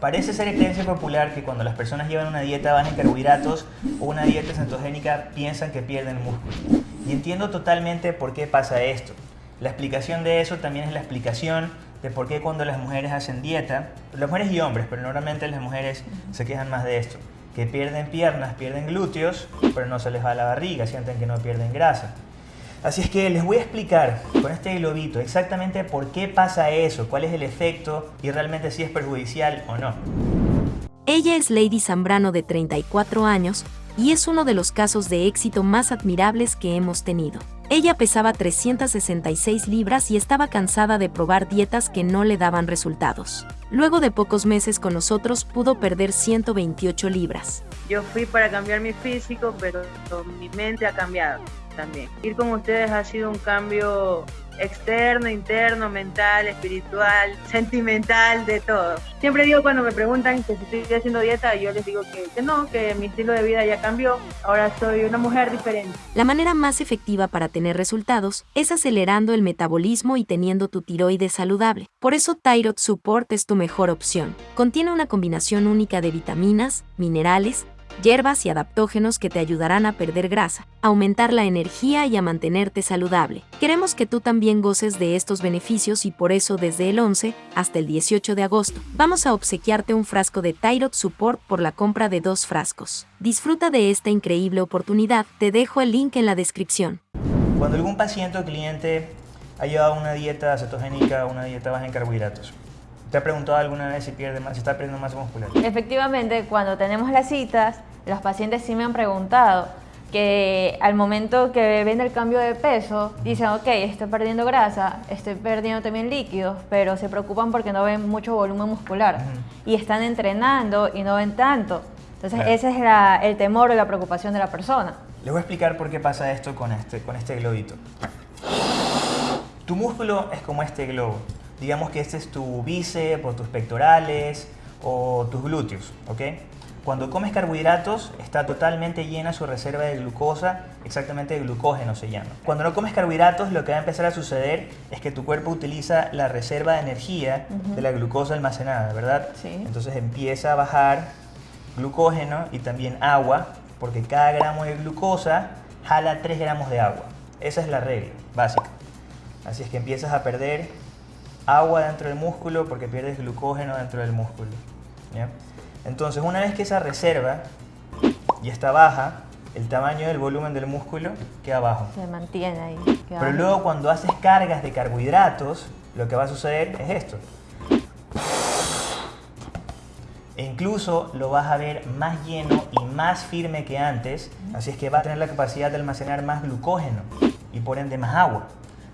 Parece ser creencia popular que cuando las personas llevan una dieta baja en carbohidratos o una dieta cetogénica piensan que pierden músculo. Y entiendo totalmente por qué pasa esto. La explicación de eso también es la explicación de por qué cuando las mujeres hacen dieta, las mujeres y hombres, pero normalmente las mujeres se quejan más de esto, que pierden piernas, pierden glúteos, pero no se les va la barriga, sienten que no pierden grasa. Así es que les voy a explicar con este globito exactamente por qué pasa eso, cuál es el efecto y realmente si es perjudicial o no. Ella es Lady Zambrano de 34 años y es uno de los casos de éxito más admirables que hemos tenido. Ella pesaba 366 libras y estaba cansada de probar dietas que no le daban resultados. Luego de pocos meses con nosotros pudo perder 128 libras. Yo fui para cambiar mi físico, pero mi mente ha cambiado también. Ir con ustedes ha sido un cambio externo, interno, mental, espiritual, sentimental, de todo. Siempre digo cuando me preguntan que si estoy haciendo dieta, yo les digo que, que, no, que mi estilo de vida ya cambió, ahora soy una mujer diferente. La manera más efectiva para tener resultados es acelerando el metabolismo y teniendo tu tiroides saludable. Por eso Thyroid Support es tu mejor opción. Contiene una combinación única de vitaminas, minerales, hierbas y adaptógenos que te ayudarán a perder grasa, aumentar la energía y a mantenerte saludable. Queremos que tú también goces de estos beneficios y por eso desde el 11 hasta el 18 de agosto vamos a obsequiarte un frasco de Thyroid Support por la compra de dos frascos. Disfruta de esta increíble oportunidad, te dejo el link en la descripción. Cuando algún paciente o cliente ha llevado una dieta cetogénica una dieta baja en carbohidratos, ¿Te ha preguntado alguna vez si, pierde más, si está perdiendo masa muscular? Efectivamente, cuando tenemos las citas, los pacientes sí me han preguntado que al momento que ven el cambio de peso, dicen, ok, estoy perdiendo grasa, estoy perdiendo también líquidos, pero se preocupan porque no ven mucho volumen muscular y están entrenando y no ven tanto. Entonces ese es la, el temor o la preocupación de la persona. Les voy a explicar por qué pasa esto con este, con este globito. Tu músculo es como este globo digamos que este es tu bíceps o tus pectorales o tus glúteos, ¿ok? Cuando comes carbohidratos está totalmente llena su reserva de glucosa, exactamente de glucógeno se llama. Cuando no comes carbohidratos lo que va a empezar a suceder es que tu cuerpo utiliza la reserva de energía de la glucosa almacenada, ¿verdad? Sí. Entonces empieza a bajar glucógeno y también agua, porque cada gramo de glucosa jala 3 gramos de agua. Esa es la regla básica. Así es que empiezas a perder agua dentro del músculo porque pierdes glucógeno dentro del músculo. Entonces, una vez que esa reserva ya está baja, el tamaño del volumen del músculo queda bajo. Se mantiene ahí. Pero luego cuando haces cargas de carbohidratos, lo que va a suceder es esto. E incluso lo vas a ver más lleno y más firme que antes, así es que va a tener la capacidad de almacenar más glucógeno y por ende más agua.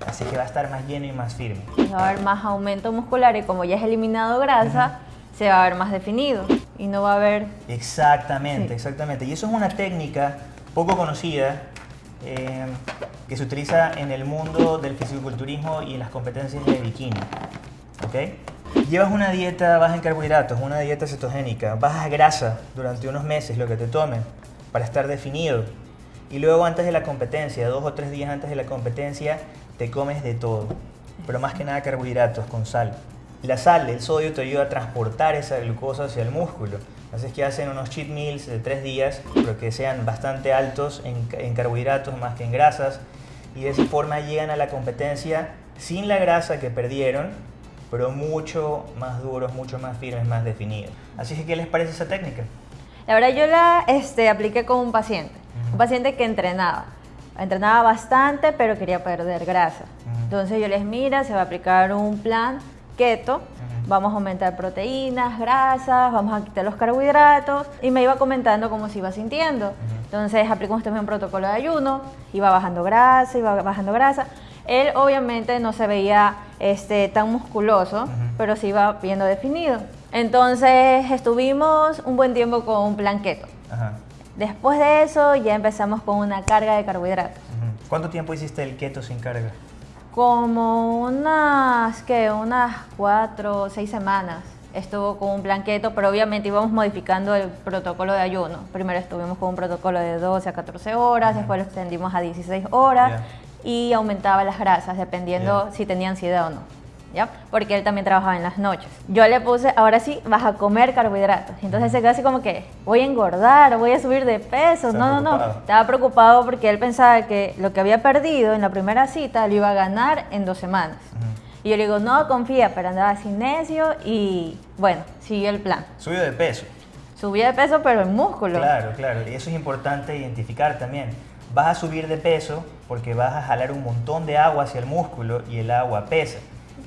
Así que va a estar más lleno y más firme. Va a haber más aumento muscular y como ya es eliminado grasa, se va a ver más definido y no va a haber... Exactamente, exactamente. Y eso es una técnica poco conocida eh, que se utiliza en el mundo del fisiculturismo y en las competencias de bikini. ¿Ok? Llevas una dieta baja en carbohidratos, una dieta cetogénica, bajas grasa durante unos meses, lo que te tomen, para estar definido. Y luego antes de la competencia, dos o tres días antes de la competencia, te comes de todo, pero más que nada carbohidratos con sal. La sal, el sodio, te ayuda a transportar esa glucosa hacia el músculo. Así es que hacen unos cheat meals de tres días, pero que sean bastante altos en, en carbohidratos más que en grasas. Y de esa forma llegan a la competencia sin la grasa que perdieron, pero mucho más duros, mucho más firmes, más definidos. Así que, ¿qué les parece esa técnica? La verdad, yo la este, apliqué con un paciente, un paciente que entrenaba entrenaba bastante, pero quería perder grasa. Entonces yo les mira, se va a aplicar un plan keto, vamos a aumentar proteínas, grasas, vamos a quitar los carbohidratos y me iba comentando cómo se iba sintiendo. Entonces aplicamos también un protocolo de ayuno, iba bajando grasa, iba bajando grasa. Él obviamente no se veía este, tan musculoso, pero se iba viendo definido. Entonces estuvimos un buen tiempo con un plan keto. Después de eso ya empezamos con una carga de carbohidratos. ¿Cuánto tiempo hiciste el keto sin carga? Como unas, ¿qué? Unas cuatro o seis semanas estuvo con un plan keto, pero obviamente íbamos modificando el protocolo de ayuno. Primero estuvimos con un protocolo de 12 a 14 horas, después lo extendimos a 16 horas y aumentaba las grasas dependiendo si tenía ansiedad o no. ¿ya? Porque él también trabajaba en las noches. Yo le puse, ahora sí, vas a comer carbohidratos. Entonces se quedó así como que, voy a engordar, voy a subir de peso. No, no, no. Estaba preocupado porque él pensaba que lo que había perdido en la primera cita lo iba a ganar en dos semanas. Y yo le digo, no, confía, pero andaba sin necio y bueno, siguió el plan. Subió de peso. Subió de peso, pero en músculo. Claro, claro. Y eso es importante identificar también. Vas a subir de peso porque vas a jalar un montón de agua hacia el músculo y el agua pesa.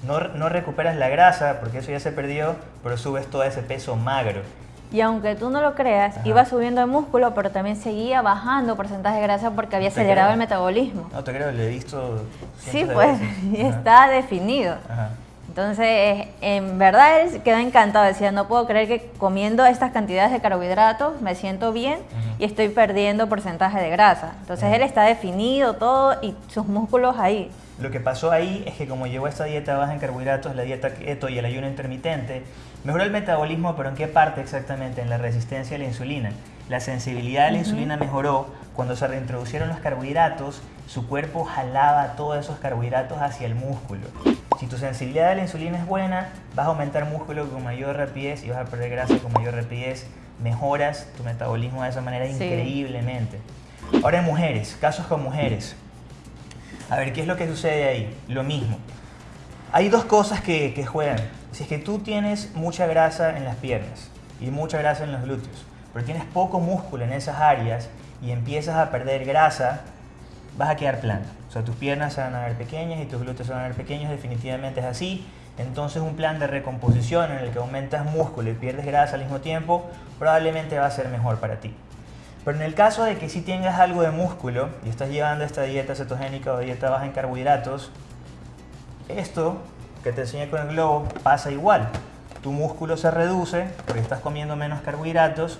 No, no recuperas la grasa porque eso ya se perdió, pero subes todo ese peso magro. Y aunque tú no lo creas, iba subiendo de músculo, pero también seguía bajando porcentaje de grasa porque había acelerado el metabolismo. No te creo, lo he visto. Sí, pues, y está definido. Entonces, en verdad él quedó encantado, decía, no puedo creer que comiendo estas cantidades de carbohidratos me siento bien y estoy perdiendo porcentaje de grasa. Entonces él está definido todo y sus músculos ahí. Lo que pasó ahí es que como llevó esta dieta baja en carbohidratos, la dieta keto y el ayuno intermitente, mejoró el metabolismo, pero ¿en qué parte exactamente? En la resistencia a la insulina. La sensibilidad a la insulina mejoró cuando se reintroducieron los carbohidratos, su cuerpo jalaba todos esos carbohidratos hacia el músculo. Si tu sensibilidad a la insulina es buena, vas a aumentar músculo con mayor rapidez y vas a perder grasa con mayor rapidez. Mejoras tu metabolismo de esa manera increíblemente. Ahora en mujeres, casos con mujeres. A ver, ¿qué es lo que sucede ahí? Lo mismo. Hay dos cosas que, juegan. Si es que tú tienes mucha grasa en las piernas y mucha grasa en los glúteos, pero tienes poco músculo en esas áreas y empiezas a perder grasa, vas a quedar plano. O sea, tus piernas se van a ver pequeñas y tus glúteos se van a ver pequeños, definitivamente es así. Entonces un plan de recomposición en el que aumentas músculo y pierdes grasa al mismo tiempo, probablemente va a ser mejor para ti. Pero en el caso de que si tengas algo de músculo y estás llevando esta dieta cetogénica o dieta baja en carbohidratos, esto que te enseñé con el globo pasa igual. Tu músculo se reduce porque estás comiendo menos carbohidratos,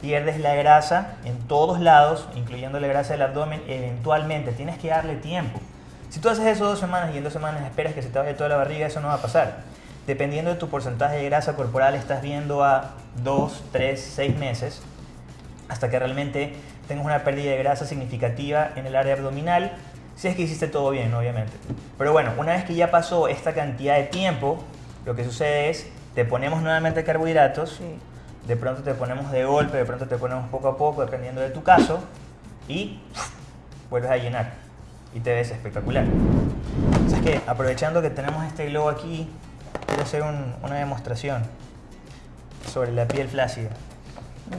pierdes la grasa en todos lados, incluyendo la grasa del abdomen, eventualmente. Tienes que darle tiempo. Si tú haces eso dos semanas y en dos semanas esperas que se te vaya toda la barriga, eso no va a pasar. Dependiendo de tu porcentaje de grasa corporal, estás viendo a dos, tres, seis meses hasta que realmente tengas una pérdida de grasa significativa en el área abdominal, si es que hiciste todo bien, obviamente. Pero bueno, una vez que ya pasó esta cantidad de tiempo, lo que sucede es, te ponemos nuevamente carbohidratos, de pronto te ponemos de golpe, de pronto te ponemos poco a poco, dependiendo de tu caso, y vuelves a llenar y te ves espectacular. Entonces que aprovechando que tenemos este globo aquí, quiero hacer una demostración sobre la piel flácida.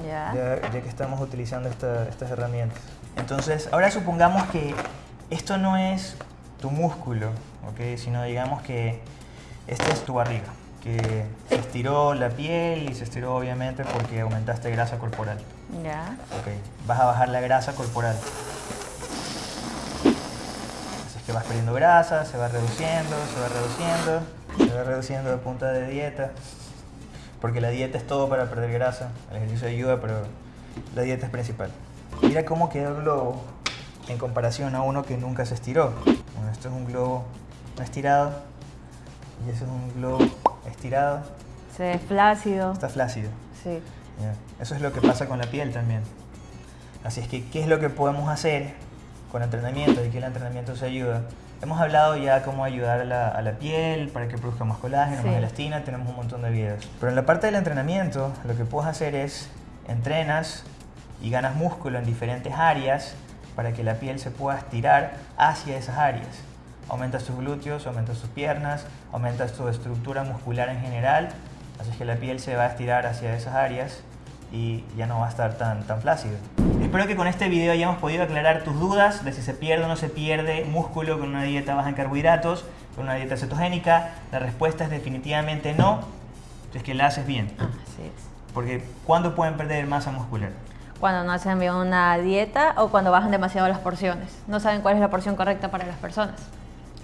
Ya. Ya, que estamos utilizando estas herramientas. Entonces, ahora supongamos que esto no es tu músculo, ¿ok? Sino digamos que esta es tu barriga, que se estiró la piel y se estiró obviamente porque aumentaste grasa corporal. Ya. Ok, vas a bajar la grasa corporal. Así es que vas perdiendo grasa, se va reduciendo, se va reduciendo, se va reduciendo de punta de dieta porque la dieta es todo para perder grasa, el ejercicio ayuda, pero la dieta es principal. Mira cómo quedó el globo en comparación a uno que nunca se estiró. Bueno, esto es un globo no estirado y eso es un globo estirado. Se ve flácido. Está flácido. Sí. Eso es lo que pasa con la piel también. Así es que, ¿qué es lo que podemos hacer con entrenamiento? ¿Y qué el entrenamiento se ayuda? Hemos hablado ya cómo ayudar a la, piel para que produzca más colágeno, más elastina, tenemos un montón de videos. Pero en la parte del entrenamiento, lo que puedes hacer es entrenas y ganas músculo en diferentes áreas para que la piel se pueda estirar hacia esas áreas. Aumentas tus glúteos, aumentas tus piernas, aumentas tu estructura muscular en general, así que la piel se va a estirar hacia esas áreas y ya no va a estar tan, tan flácido. Espero que con este video hayamos podido aclarar tus dudas de si se pierde o no se pierde músculo con una dieta baja en carbohidratos, con una dieta cetogénica. La respuesta es definitivamente no, es que la haces bien. Ah, así es. Porque ¿cuándo pueden perder masa muscular? Cuando no hacen bien una dieta o cuando bajan demasiado las porciones. No saben cuál es la porción correcta para las personas.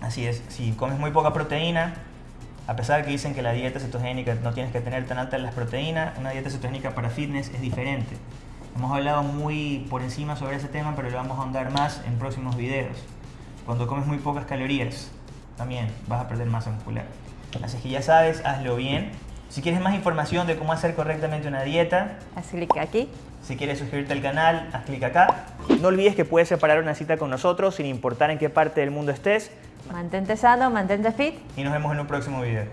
Así es, si comes muy poca proteína, a pesar de que dicen que la dieta cetogénica no tienes que tener tan altas las proteínas, una dieta cetogénica para fitness es diferente. Hemos hablado muy por encima sobre ese tema, pero lo vamos a ahondar más en próximos videos. Cuando comes muy pocas calorías, también vas a perder masa muscular. Así que ya sabes, hazlo bien. Si quieres más información de cómo hacer correctamente una dieta, haz clic aquí. Si quieres suscribirte al canal, haz clic acá. No olvides que puedes separar una cita con nosotros sin importar en qué parte del mundo estés. Mantente sano, mantente fit. Y nos vemos en un próximo video.